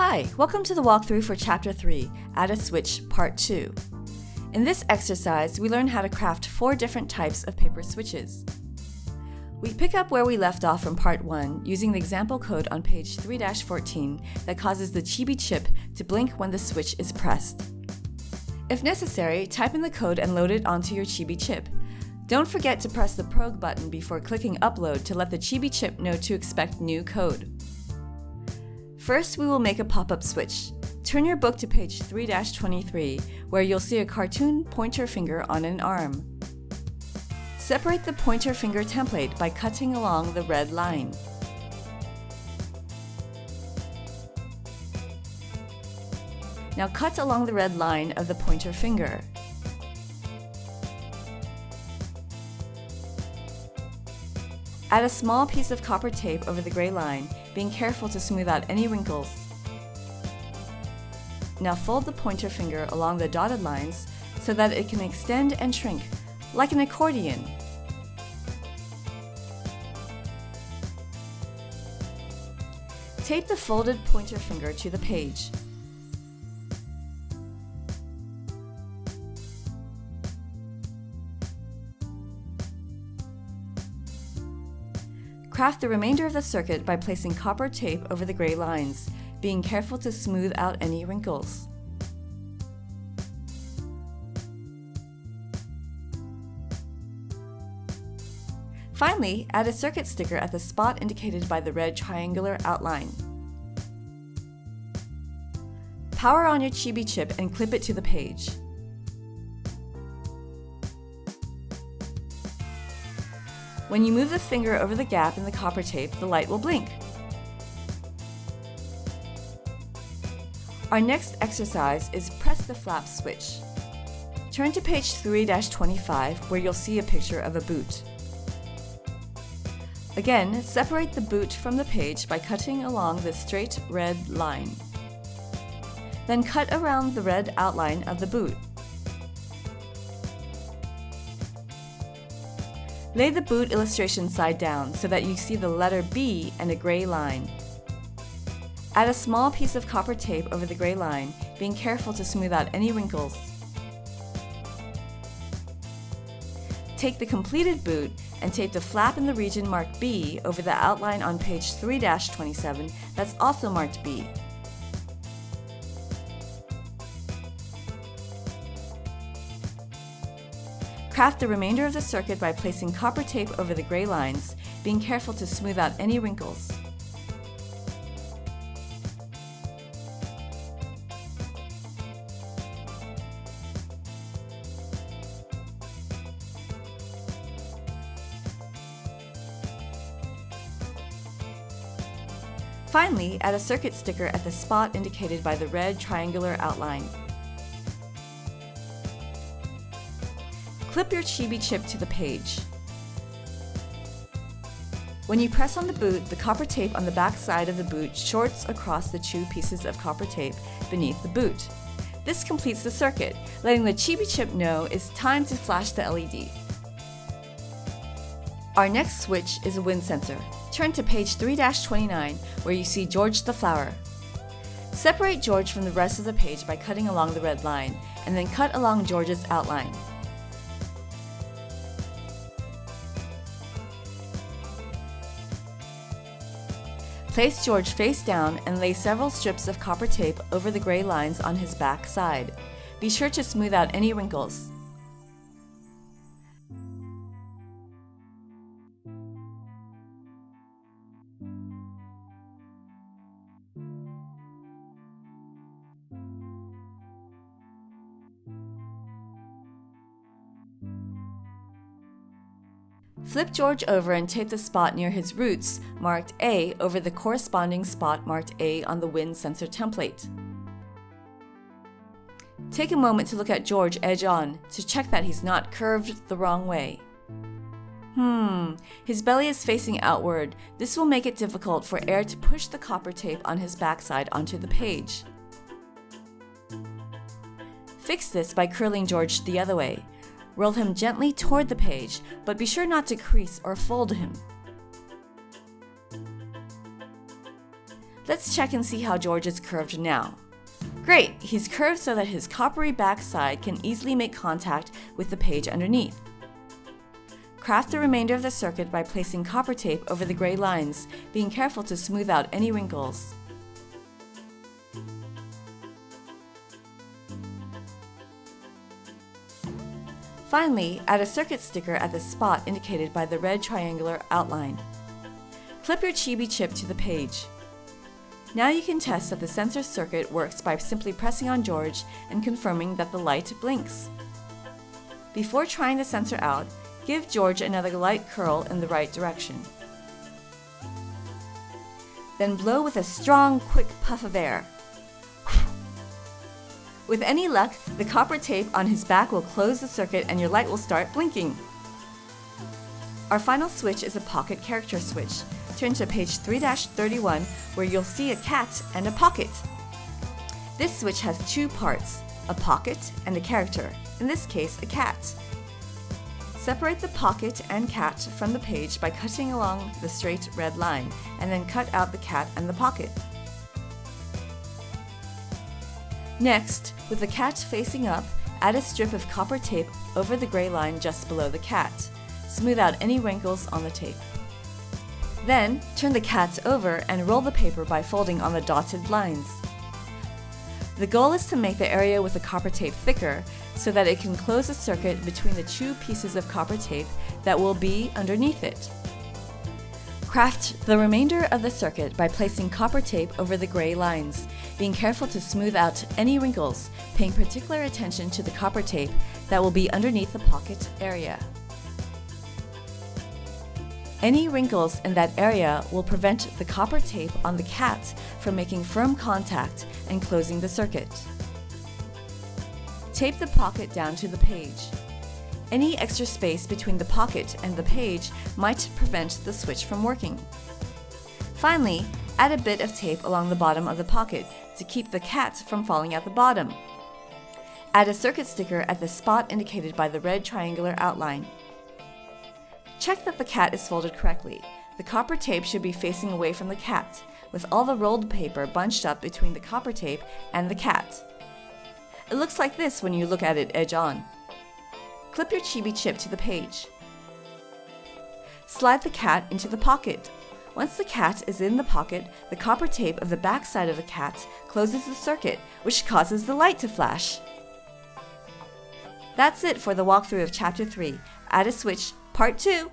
Hi, welcome to the walkthrough for Chapter 3, Add a Switch, Part 2. In this exercise, we learn how to craft four different types of paper switches. We pick up where we left off from Part 1 using the example code on page 3-14 that causes the Chibi chip to blink when the switch is pressed. If necessary, type in the code and load it onto your Chibi chip. Don't forget to press the Prog button before clicking Upload to let the Chibi chip know to expect new code. First, we will make a pop-up switch. Turn your book to page 3-23, where you'll see a cartoon pointer finger on an arm. Separate the pointer finger template by cutting along the red line. Now cut along the red line of the pointer finger. Add a small piece of copper tape over the gray line, being careful to smooth out any wrinkles. Now fold the pointer finger along the dotted lines so that it can extend and shrink, like an accordion. Tape the folded pointer finger to the page. Craft the remainder of the circuit by placing copper tape over the gray lines, being careful to smooth out any wrinkles. Finally, add a circuit sticker at the spot indicated by the red triangular outline. Power on your Chibi chip and clip it to the page. When you move the finger over the gap in the copper tape, the light will blink. Our next exercise is press the flap switch. Turn to page 3-25 where you'll see a picture of a boot. Again, separate the boot from the page by cutting along the straight red line. Then cut around the red outline of the boot. Lay the boot illustration side down so that you see the letter B and a gray line. Add a small piece of copper tape over the gray line, being careful to smooth out any wrinkles. Take the completed boot and tape the flap in the region marked B over the outline on page 3-27 that's also marked B. Craft the remainder of the circuit by placing copper tape over the gray lines, being careful to smooth out any wrinkles. Finally, add a circuit sticker at the spot indicated by the red triangular outline. Clip your Chibi chip to the page. When you press on the boot, the copper tape on the back side of the boot shorts across the two pieces of copper tape beneath the boot. This completes the circuit, letting the Chibi chip know it's time to flash the LED. Our next switch is a wind sensor. Turn to page 3-29 where you see George the flower. Separate George from the rest of the page by cutting along the red line, and then cut along George's outline. Place George face down and lay several strips of copper tape over the gray lines on his back side. Be sure to smooth out any wrinkles. Flip George over and tape the spot near his roots, marked A, over the corresponding spot marked A on the wind sensor template. Take a moment to look at George edge on to check that he's not curved the wrong way. Hmm, his belly is facing outward. This will make it difficult for air to push the copper tape on his backside onto the page. Fix this by curling George the other way. Roll him gently toward the page, but be sure not to crease or fold him. Let's check and see how George is curved now. Great, he's curved so that his coppery backside can easily make contact with the page underneath. Craft the remainder of the circuit by placing copper tape over the gray lines, being careful to smooth out any wrinkles. Finally, add a circuit sticker at the spot indicated by the red triangular outline. Clip your Chibi chip to the page. Now you can test that the sensor circuit works by simply pressing on George and confirming that the light blinks. Before trying the sensor out, give George another light curl in the right direction. Then blow with a strong, quick puff of air. With any luck, the copper tape on his back will close the circuit and your light will start blinking. Our final switch is a pocket character switch. Turn to page 3-31 where you'll see a cat and a pocket. This switch has two parts, a pocket and a character, in this case a cat. Separate the pocket and cat from the page by cutting along the straight red line, and then cut out the cat and the pocket. Next, with the cat facing up, add a strip of copper tape over the gray line just below the cat. Smooth out any wrinkles on the tape. Then, turn the cat over and roll the paper by folding on the dotted lines. The goal is to make the area with the copper tape thicker so that it can close a circuit between the two pieces of copper tape that will be underneath it. Craft the remainder of the circuit by placing copper tape over the gray lines, being careful to smooth out any wrinkles, paying particular attention to the copper tape that will be underneath the pocket area. Any wrinkles in that area will prevent the copper tape on the cat from making firm contact and closing the circuit. Tape the pocket down to the page. Any extra space between the pocket and the page might prevent the switch from working. Finally, add a bit of tape along the bottom of the pocket to keep the cat from falling out the bottom. Add a circuit sticker at the spot indicated by the red triangular outline. Check that the cat is folded correctly. The copper tape should be facing away from the cat, with all the rolled paper bunched up between the copper tape and the cat. It looks like this when you look at it edge on. Clip your Chibi chip to the page. Slide the cat into the pocket. Once the cat is in the pocket, the copper tape of the back side of the cat closes the circuit, which causes the light to flash. That's it for the walkthrough of Chapter 3, Add a Switch, Part 2.